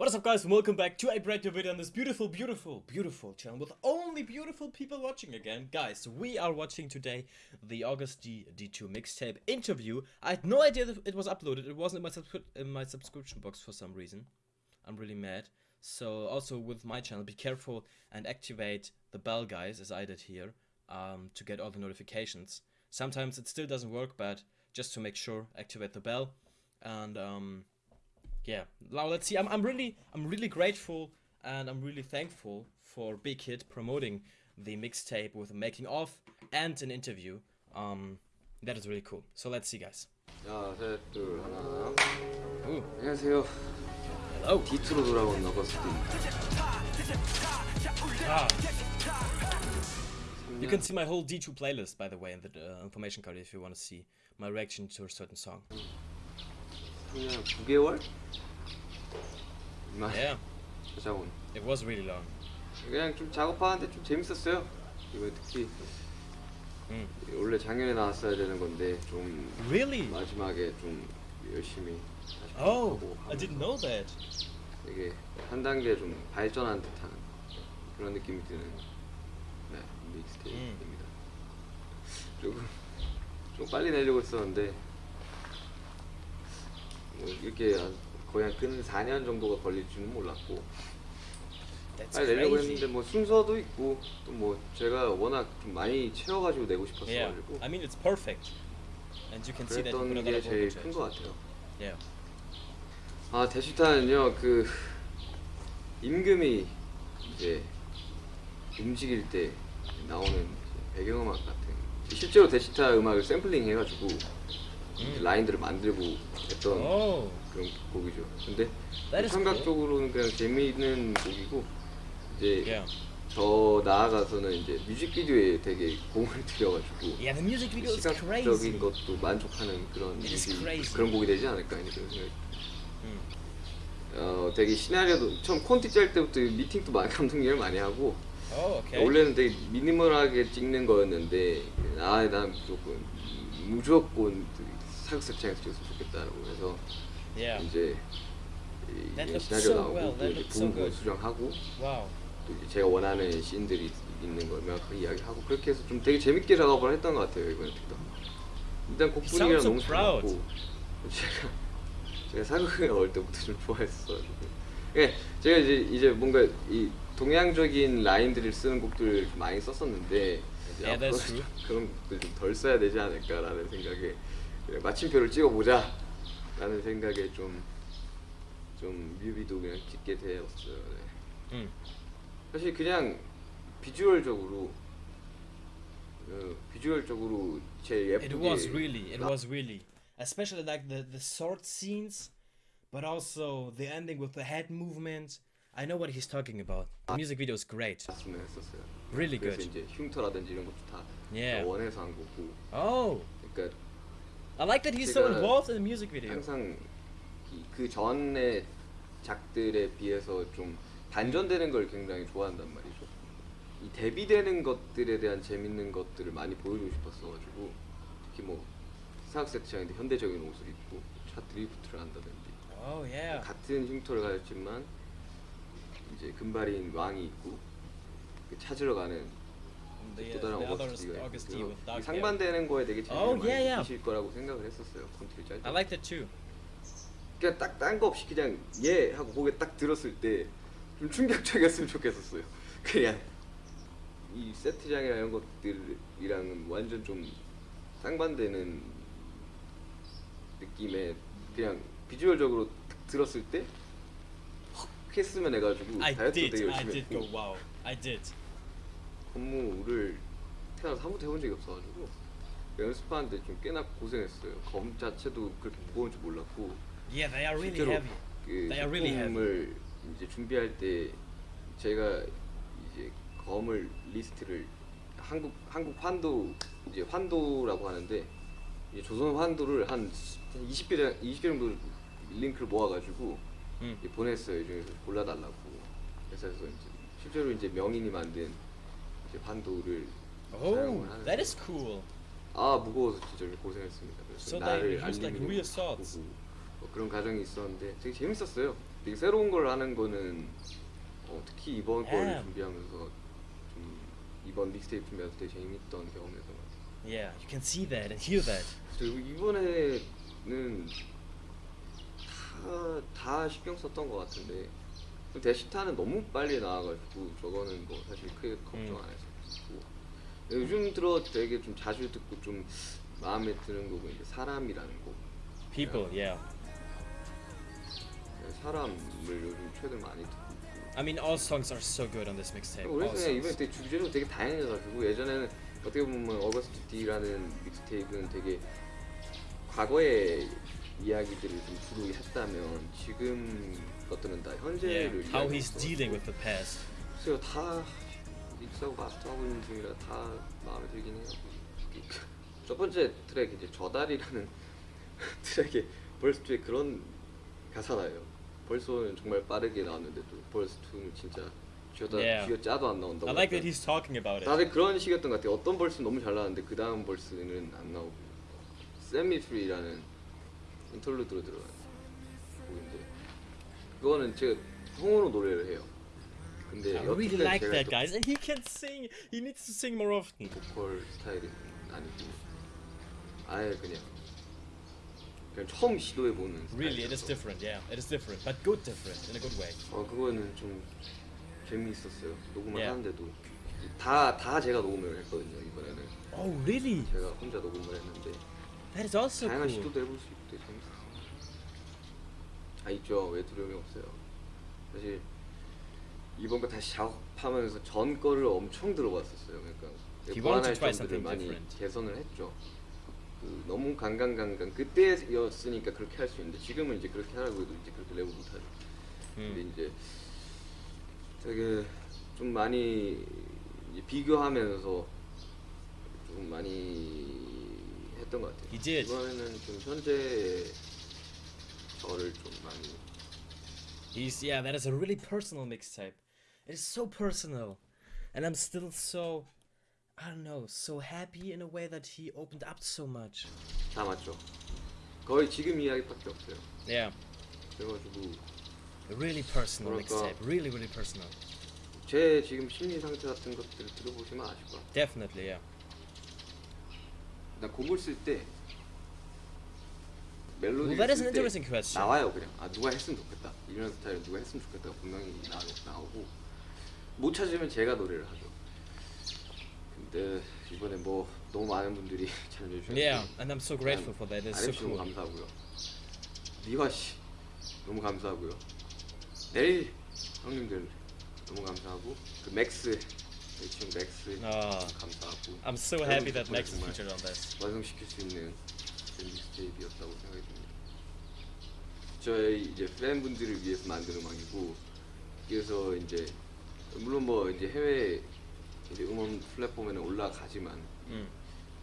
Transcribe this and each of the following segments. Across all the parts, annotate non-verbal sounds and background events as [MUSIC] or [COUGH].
What is up guys and welcome back to a brand new video on this beautiful, beautiful, beautiful channel with only beautiful people watching again. Guys, we are watching today the August D D2 mixtape interview. I had no idea that it was uploaded. It wasn't in my, in my subscription box for some reason. I'm really mad. So also with my channel, be careful and activate the bell guys as I did here um, to get all the notifications. Sometimes it still doesn't work, but just to make sure, activate the bell. And um, yeah, now let's see. I'm, I'm really I'm really grateful and I'm really thankful for Big Hit promoting the mixtape with a making of and an interview. Um, that is really cool. So let's see, guys. 자, 셋, 둘, 하나. Ooh, 안녕하세요. hello. D2로 돌아온 어거스트입니다. Ah. You can see my whole D2 playlist, by the way, in the uh, information card if you want to see my reaction to a certain song. 그냥 9개월? 이만 Yeah, 찾아온. it was really long. 그냥 좀 작업하는데 좀 재밌었어요. 이거 특히 음. 원래 작년에 나왔어야 되는 건데 좀 Really? 마지막에 좀 열심히 Oh, I didn't know that. 되게 한 단계 좀 발전한 듯한 그런 느낌이 드는 네, 믹스테이프입니다. 조금 좀 빨리 내려고 했었는데 뭐 이렇게 한- 거의 한근 4년 정도가 걸릴 줄은 몰랐고 빨리 내려고. 했는데 뭐 순서도 있고 또 뭐 제가 워낙 좀 많이 채워가지고 내고 Yeah, 싶었어가지고 I mean it's perfect, and you can see that 그랬던 게 제일 큰. 것 같아요. Yeah. 아 대시타는요 그 임금이 이제 움직일 때 나오는 배경음악 같은 실제로 대시타 음악을 샘플링 해가지고 라인들을 만들고 했던 Oh, 그런 곡이죠. 근데 감각적으로는 그냥 재미있는 곡이고 이제 yeah. 더 나아가서는 이제 뮤직비디오에 되게 공을 [LAUGHS] 들여가지고 Yeah, the music video is 시각적인 crazy. 것도 만족하는 그런 crazy. 그런 곡이 되지 않을까 이런 생각이 음. 어 되게 시나리오도 처음 콘티 짤 때부터 미팅도 많이 [LAUGHS] 감독님을 많이 하고 Oh, okay. 원래는 되게 미니멀하게 찍는 거였는데 아난 무조건 무조건 사극색창에서 찍었으면 좋겠다라고 해서 Yeah. 이제 이- 시나리오 so 나오고 well. 또 이제 looks so. 수정하고 Wow. 또 이제 제가 원하는 씬들이 있는 걸 명확하게 이야기하고 그렇게 해서 좀 되게 재밌게 작업을 했던 것 같아요 이번에 특히 일단 곡 You 분위기랑 sound so 너무. 좋았고 [LAUGHS] 제가 제가 사극을 어릴 때부터 좀 좋아했어가지고 예 제가 이제 이제 뭔가 이 동양적인 라인들을 쓰는 곡들을 좀 많이 썼었는데 이제 Yeah. 좀 그런 곡들 좀 덜 써야 되지 않을까라는 생각에 그냥 마침표를 찍어보자 라는 생각에 좀 좀 뮤비도 그냥 찍게 되었어요 네. Mm. 사실 그냥 비주얼적으로 어, 비주얼적으로 제일 예쁘게 It was really, it 나- was really, especially like the the sword scenes, but also the ending with the head movement. I know what he's talking about. The music video is great. Really good. 이제 흉터라든지 이런 것도 다 Yeah. 원해서 한 거고. Oh, 그러니까 I like that he's so involved in the music video. 항상 그 전의 작들에 비해서 좀 반전되는 걸 굉장히 좋아한단 말이죠. 이 대비되는 것들에 대한 재밌는 것들을 많이 보여주고 싶었어가지고 특히 뭐 사각 세트장인데 현대적인 옷을 입고 차 드리프트를 한다든지 Oh yeah. 같은 흉터를 가졌지만 이제 금발인 왕이 있고 그 찾으러 가는 The, 또 다른 어거스티가 있고 hair. 상반되는 거에 되게 재미를 Oh, 많이 yeah, yeah. 느끼실 거라고 생각을 했었어요 콘티를 짤 때. I like that too. 그냥 딱 딴 거 없이 그냥 예 하고 고개 딱 들었을 때 좀 충격적이었으면 좋겠었어요. [LAUGHS] 그냥 이 세트장이나 이런 것들이랑은 완전 좀 상반되는 느낌의 그냥 비주얼적으로 딱 들었을 때헉 했으면 해가지고 I 다이어트 did. 되게 I 열심히 did go wow. I did. 건무를 태어나서 한 번도 해본 적이 없어가지고 연습하는데 좀 꽤나 고생했어요. 검 자체도 그렇게 무거운 줄 몰랐고 Yeah, they are really 실제로 heavy. 그 are really. 제품을 이제 준비할 때 제가 이제 검을 리스트를 한국 한국 환도 이제 환도라고 하는데 이제 조선 환도를 한 20개 20개 정도 링크를 모아가지고 음. 이제 보냈어요. 이 중에서 골라달라고. 그래서 이제 실제로 이제 명인이 만든 이제 환도를 Oh, 사용을 that is cool. 아 무거워서 진짜 고생했습니다. 그래서 So they 나를 used like swords. 보고 뭐 그런 과정이 있었는데 되게 재밌었어요. 되게 새로운 걸 하는 거는 어, 특히 이번 걸 Yeah. 준비하면서 좀 이번 믹스테이프 준비할 때 재밌던 경험이었던 것 같아요. Yeah, you can see that and hear that. 그리고 이번에는 다, 다 신경 썼던 것 같은데 데시타는 너무 빨리 나와가지고 저거는 뭐 사실 크게 걱정 음. 안 했었고 요즘 들어 되게 좀 자주 듣고 좀 마음에 드는 곡은 이제 사람이라는 곡 People, yeah. 사람을 요즘 최근 많이 듣고 I mean, all songs are so good on this mixtape. 그냥 이번에. 되게 주제도 되게 다양해가지고 예전에는 어떻게 보면 어거스트 D라는 믹스테이프는 되게 과거의 이야기들을 좀 주로 했다면 지금 것들은 다 Yeah, 현재를 how 이야기하고 he's dealing with the past. 글쎄요 다 믹스하고 마스터하고 있는 중이라 다 마음에 들긴 해요 [LAUGHS] 첫 번째 트랙 이제 저 달이라는 [LAUGHS] 트랙에 verse 2에 그런 가사가 나와요 verse one은 정말 빠르게 나왔는데 또 verse 2는 진짜 쥐어다 Yeah. 쥐어 짜도 안 나온다고 I like that he's talking about it. 다들 그런 식이었던 것 같아요. 어떤 verse는 너무 잘 나왔는데 그 다음 verse는 안 나오고 Set Me Free라는 interlude로 들어간 곡인데 그거는 제가 성우로 노래를 해요. 근데 I really like that, 또 guys. And he can sing. He needs to sing more often. 보컬 스타일이 아니고 아예 그냥 그냥 처음 시도해 보는 Really, it is different. Yeah, it is different, but good different in a good way. 어 그거는 좀 재미있었어요. 녹음을 Yeah. 하는데도 다 다 제가 녹음을 했거든요 이번에는 Oh, really? 제가 혼자 녹음을 했는데 That is also 다양한 cool. 시도도 해볼 수 있고 되게 재밌었어요. 아 있죠. 왜 두려움이 없어요. 사실 이번 거 다시 작업하면서 전 거를 엄청 들어봤었어요. 그러니까 보완할 점들을 많이 different. 개선을 했죠. 그 너무 강강강강 그때였으니까 그렇게 할 수 있는데 지금은 이제 그렇게 하라고 해도 이제 그렇게 레고 못하죠. 근데 Mm. 이제 되게 좀 많이 이제 비교하면서 좀 많이 했던 것 같아요. Did. 이번에는 좀 현재 저를 좀 많이 He's yeah, that is a really personal mixtape. It is so personal, and I'm still so, I don't know, so happy in a way that he opened up so much. 담았죠. 거의 지금 이야기밖에 없어요. Yeah, 그래가지고 a really personal 뭐랄까. mixtape. Really, really personal. 제 지금 심리 상태 같은 것들을 들어보시면 아실 거야. Definitely, yeah. 나 곡을 쓸 때 멜로디 쓸때 interesting question. 나와요 그냥 아 누가 했으면 좋겠다 이런 스타일 누가 했으면 좋겠다 분명히 나, 나오고 못 찾으면 제가 노래를 하죠 근데 이번에 뭐 너무 많은 분들이 [LAUGHS] 참여해 주셨는데 Yeah, and I'm so grateful for that. It's so cool. 감사하고요 미화 씨 너무 감사하고요 넬 형님들 너무 감사하고 그 맥스 친구 맥스 아. 감사하고 I'm so happy that Max featured on this. 완성시킬 수 있는 그런 mixtape였다고 생각이 듭니다. 저희 이제 팬분들을 위해서 만든 음악이고 그래서 이제 물론 뭐 이제 해외 이제 음원 플랫폼에는 올라가지만 Mm.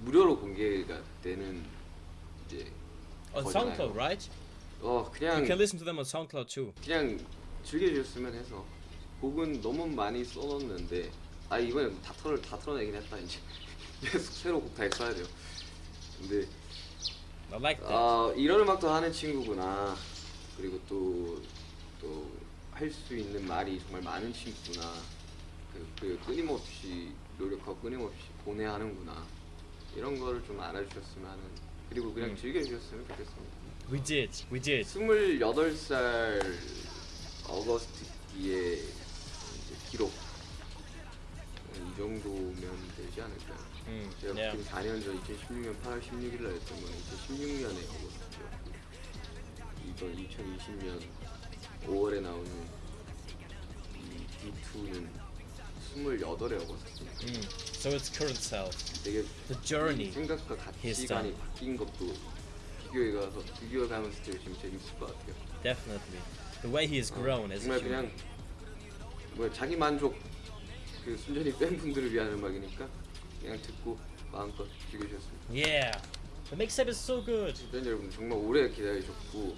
무료로 공개가 되는 이제 On. SoundCloud, right? 어 You 그냥 can listen to them on SoundCloud too. 그냥 즐겨주셨으면 해서 곡은 너무 많이 써놓는데 아 이번에 다 털어 다 털어내긴 했다 이제 [LAUGHS] 계속 새로 곡 다 써야 돼요. 근데 I like that. 아 이런 음악도 하는 친구구나 그리고 또 또 할 수 있는 말이 정말 많은 친구구나 그, 그 끊임없이 노력하고 끊임없이 보내하는구나 이런 거를 좀 알아주셨으면 하는 그리고 그냥 음. 즐겨주셨으면 좋겠습니다 we did, we did. 28살 어거스트 뒤에 기록 이 정도면 되지 않을까요? Mm. 제가. 그때 4년 전 2016년 8월 16일 날 했던 건 2016년에 어거스트였고 이번 2020년 5월에 나오는 이 D2는 28의 어거스트입니다. Mm. So its current self, 되게 the journey. 생각과 he's 가치관이 done. 바뀐 것도 비교해 가서 비교해 가면서 되게 지금 재밌을 것 같아요. Definitely. The way he has grown as a 정말 human. 그냥 뭐 자기 만족 그 순전히 팬분들을 위한 음악이니까 그냥 듣고 마음껏 즐겨주셨습니다. Yeah. The mixtape is so good. 팬 여러분 정말 오래 기다리셨고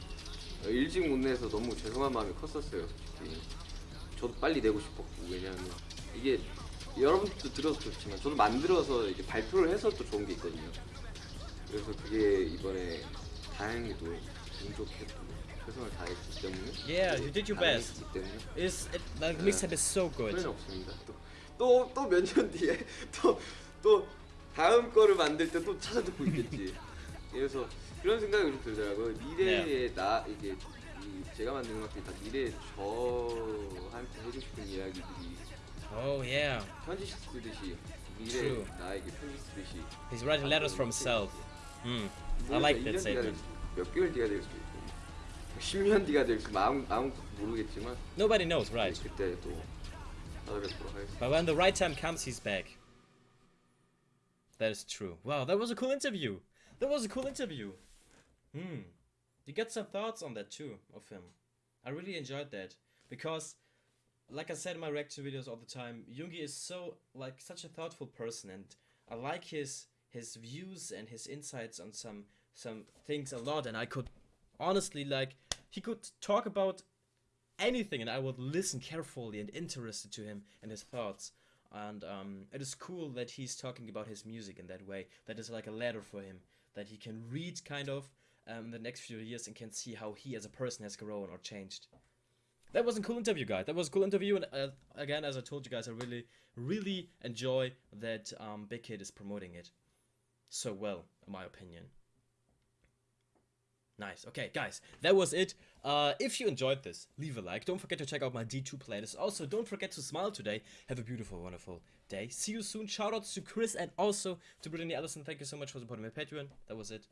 어, 일찍 못 내서 너무 죄송한 마음이 컸었어요 솔직히 저도 빨리 내고 싶었고 왜냐하면 이게 여러분들도 들어서 좋지만 저도 만들어서 이제 발표를 해서 또 좋은 게 있거든요 그래서 그게 이번에 다행히도 운 좋게 또 최선을 다했기 때문에 Yeah, you did your best. 때문에 Is it, the mixtape is so good. 없습니다. 또또또 몇 년 뒤에 [LAUGHS] 또 또 다음 거를 만들 때 또 찾아 듣고 있겠지. 그래서 그런 생각이 좀 들더라고요. 미래에 네. 나 이제 이 제가 만든 음악들이 다 미래 저한테 해주고 싶은 이야기들이 Oh yeah. 편지 쓰듯이 미래 True. 나에게 편지 쓰듯이 He's writing letters from himself. Hmm. I like that statement. 몇 개월 뒤가 될 수도 있고 10년 뒤가 될 수도 아무 아무 모르겠지만 Nobody knows, right? 그때 또 But when the right time comes, he's back. That is true. Wow, that was a cool interview. That was a cool interview. Hmm. You get some thoughts on that too of him. I really enjoyed that because, like I said in my reaction videos all the time, Jungi is so like such a thoughtful person, and I like his his views and his insights on some some things a lot. And I could honestly like he could talk about anything and I would listen carefully and interested to him and his thoughts. And um, it is cool that he's talking about his music in that way. That is like a letter for him that he can read kind of um, the next few years and can see how he as a person has grown or changed. That was a cool interview, guys. That was a cool interview, and uh, again, as I told you guys, I really, really enjoy that um, Big Kid is promoting it so well, in my opinion. Nice. Okay, guys, that was it. Uh, if you enjoyed this, leave a like. Don't forget to check out my D2 playlist. Also, don't forget to smile today. Have a beautiful, wonderful day. See you soon. Shoutouts to Chris and also to Brittany Allison. Thank you so much for supporting my Patreon. That was it.